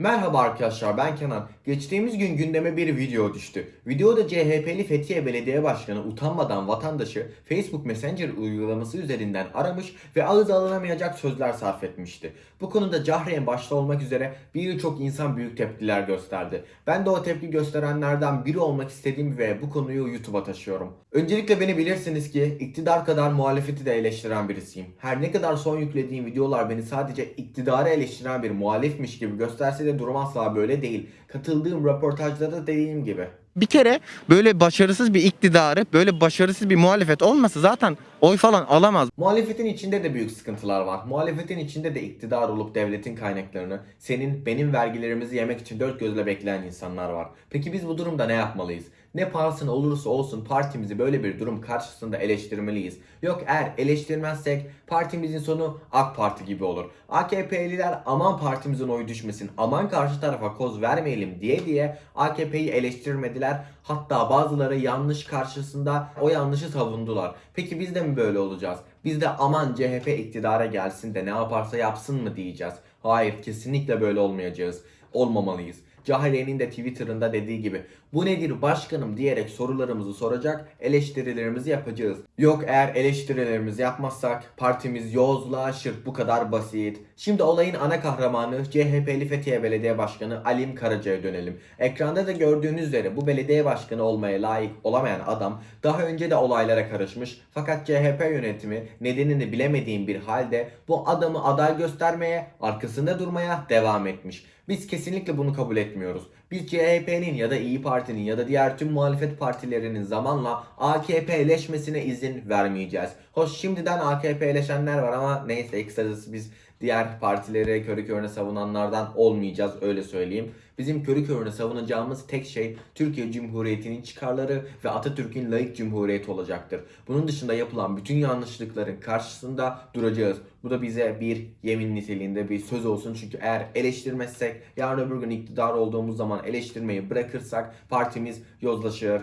Merhaba arkadaşlar ben Kenan. Geçtiğimiz gün gündeme bir video düştü. Videoda CHP'li Fethiye Belediye Başkanı utanmadan vatandaşı Facebook Messenger uygulaması üzerinden aramış ve ağız alınamayacak sözler sarf etmişti. Bu konuda Cahreyn başta olmak üzere birçok insan büyük tepkiler gösterdi. Ben de o tepki gösterenlerden biri olmak istediğim ve bu konuyu YouTube'a taşıyorum. Öncelikle beni bilirsiniz ki iktidar kadar muhalefeti de eleştiren birisiyim. Her ne kadar son yüklediğim videolar beni sadece iktidarı eleştiren bir muhalifmiş gibi gösterse de durum asla böyle değil. Katıldığım röportajlarda dediğim gibi. Bir kere böyle başarısız bir iktidarı, böyle başarısız bir muhalefet olmasa zaten oy falan alamaz. Muhalefetin içinde de büyük sıkıntılar var. Muhalefetin içinde de iktidar olup devletin kaynaklarını senin benim vergilerimizi yemek için dört gözle bekleyen insanlar var. Peki biz bu durumda ne yapmalıyız? Ne pahasına olursa olsun partimizi böyle bir durum karşısında eleştirmeliyiz. Yok eğer eleştirmezsek partimizin sonu AK Parti gibi olur. AKP'liler aman partimizin oyu düşmesin, aman karşı tarafa koz vermeyelim diye diye AKP'yi eleştirmediler. Hatta bazıları yanlış karşısında o yanlışı savundular. Peki biz de mi böyle olacağız? Biz de aman CHP iktidara gelsin de ne yaparsa yapsın mı diyeceğiz? Hayır kesinlikle böyle olmayacağız. Olmamalıyız. Cahreyn'in de Twitter'ında dediği gibi bu nedir başkanım diyerek sorularımızı soracak, eleştirilerimizi yapacağız. Yok eğer eleştirilerimizi yapmazsak partimiz yozlaşır bu kadar basit. Şimdi olayın ana kahramanı CHP'li Fethiye Belediye Başkanı Alim Karaca'ya dönelim. Ekranda da gördüğünüz üzere bu belediye başkanı olmaya layık olamayan adam daha önce de olaylara karışmış fakat CHP yönetimi nedenini bilemediğim bir halde bu adamı aday göstermeye, arkasında durmaya devam etmiş. Biz kesinlikle bunu kabul etmiyoruz. Biz CHP'nin ya da İyi Parti'nin ya da diğer tüm muhalefet partilerinin zamanla AKP'leşmesine izin vermeyeceğiz. Hoş şimdiden AKP'leşenler var ama neyse kısacası biz diğer partileri körü körüne savunanlardan olmayacağız öyle söyleyeyim. Bizim körü körüne savunacağımız tek şey Türkiye Cumhuriyeti'nin çıkarları ve Atatürk'ün layık cumhuriyeti olacaktır. Bunun dışında yapılan bütün yanlışlıkların karşısında duracağız. Bu da bize bir yemin niteliğinde bir söz olsun. Çünkü eğer eleştirmezsek yarın öbür gün iktidar olduğumuz zaman eleştirmeyi bırakırsak partimiz yozlaşır.